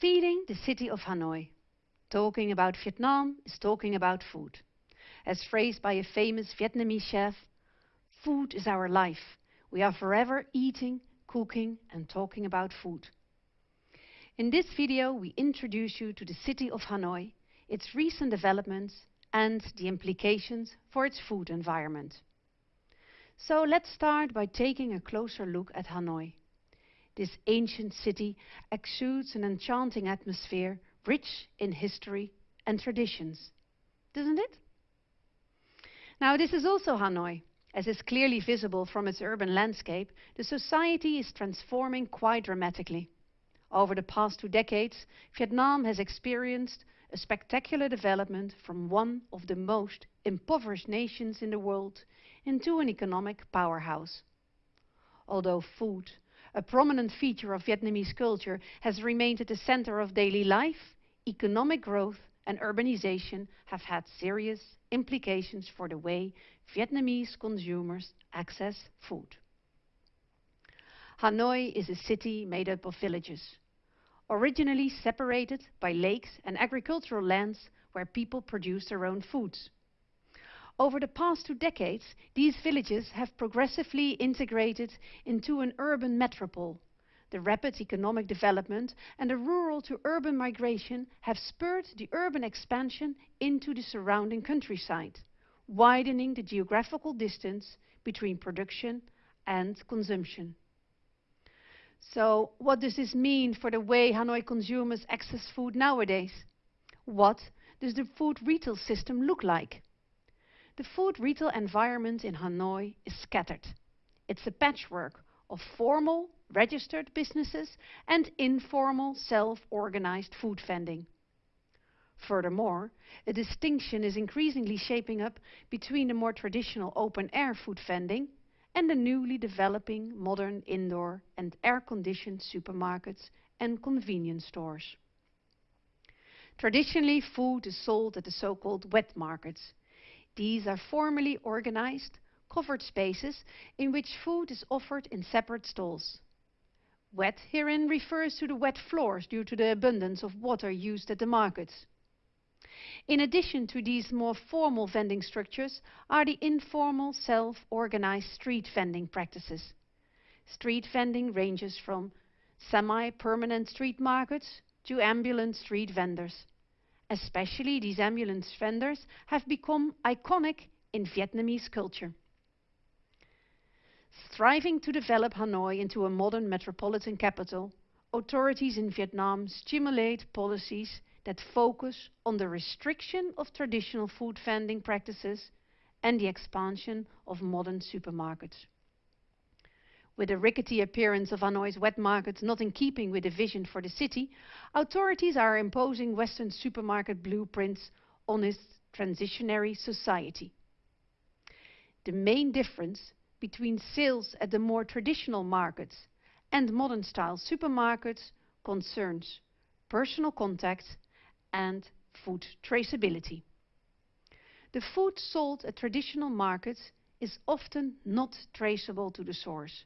Feeding the city of Hanoi. Talking about Vietnam is talking about food. As phrased by a famous Vietnamese chef, food is our life. We are forever eating, cooking and talking about food. In this video we introduce you to the city of Hanoi, its recent developments and the implications for its food environment. So let's start by taking a closer look at Hanoi. This ancient city exudes an enchanting atmosphere rich in history and traditions, doesn't it? Now this is also Hanoi. As is clearly visible from its urban landscape, the society is transforming quite dramatically. Over the past two decades, Vietnam has experienced a spectacular development from one of the most impoverished nations in the world into an economic powerhouse. Although food, a prominent feature of Vietnamese culture, has remained at the center of daily life, economic growth and urbanization have had serious implications for the way Vietnamese consumers access food. Hanoi is a city made up of villages, originally separated by lakes and agricultural lands where people produce their own foods. Over the past two decades, these villages have progressively integrated into an urban metropole the rapid economic development and the rural to urban migration have spurred the urban expansion into the surrounding countryside, widening the geographical distance between production and consumption. So what does this mean for the way Hanoi consumers access food nowadays? What does the food retail system look like? The food retail environment in Hanoi is scattered. It's a patchwork of formal registered businesses and informal self-organized food vending. Furthermore, a distinction is increasingly shaping up between the more traditional open-air food vending and the newly developing modern indoor and air-conditioned supermarkets and convenience stores. Traditionally, food is sold at the so-called wet markets. These are formally organized, covered spaces in which food is offered in separate stalls. Wet herein refers to the wet floors due to the abundance of water used at the markets. In addition to these more formal vending structures are the informal self-organized street vending practices. Street vending ranges from semi-permanent street markets to ambulant street vendors. Especially these ambulant vendors have become iconic in Vietnamese culture. Striving to develop Hanoi into a modern metropolitan capital, authorities in Vietnam stimulate policies that focus on the restriction of traditional food vending practices and the expansion of modern supermarkets. With the rickety appearance of Hanoi's wet markets not in keeping with the vision for the city, authorities are imposing Western supermarket blueprints on its transitionary society. The main difference between sales at the more traditional markets and modern style supermarkets concerns personal contact and food traceability. The food sold at traditional markets is often not traceable to the source.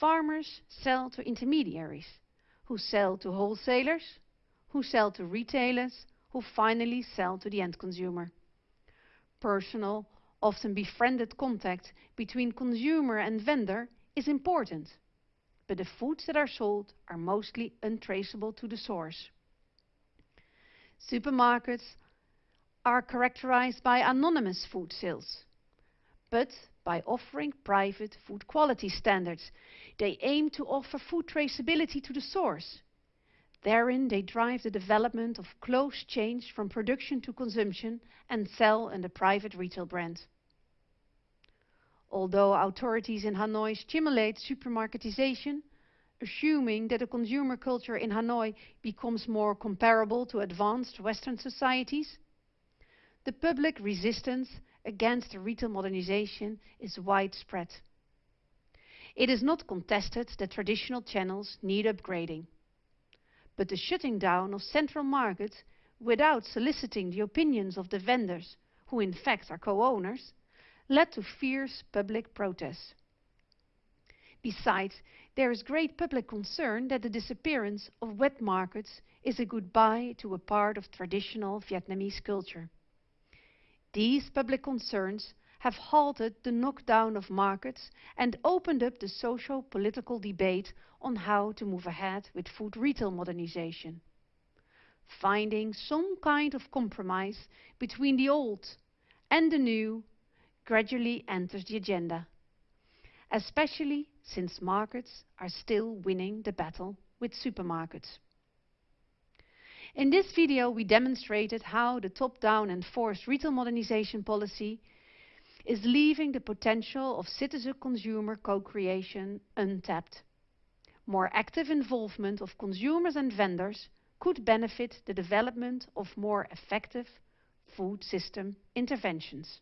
Farmers sell to intermediaries, who sell to wholesalers, who sell to retailers, who finally sell to the end consumer. Personal often befriended contact between consumer and vendor is important, but the foods that are sold are mostly untraceable to the source. Supermarkets are characterized by anonymous food sales, but by offering private food quality standards. They aim to offer food traceability to the source. Therein they drive the development of close chains from production to consumption and sell under private retail brand. Although authorities in Hanoi stimulate supermarketization, assuming that the consumer culture in Hanoi becomes more comparable to advanced Western societies, the public resistance against retail modernization is widespread. It is not contested that traditional channels need upgrading. But the shutting down of central markets without soliciting the opinions of the vendors, who in fact are co-owners, led to fierce public protests. Besides, there is great public concern that the disappearance of wet markets is a goodbye to a part of traditional Vietnamese culture. These public concerns have halted the knockdown of markets and opened up the socio-political debate on how to move ahead with food retail modernization. Finding some kind of compromise between the old and the new gradually enters the agenda, especially since markets are still winning the battle with supermarkets. In this video we demonstrated how the top-down enforced retail modernization policy is leaving the potential of citizen-consumer co-creation untapped. More active involvement of consumers and vendors could benefit the development of more effective food system interventions.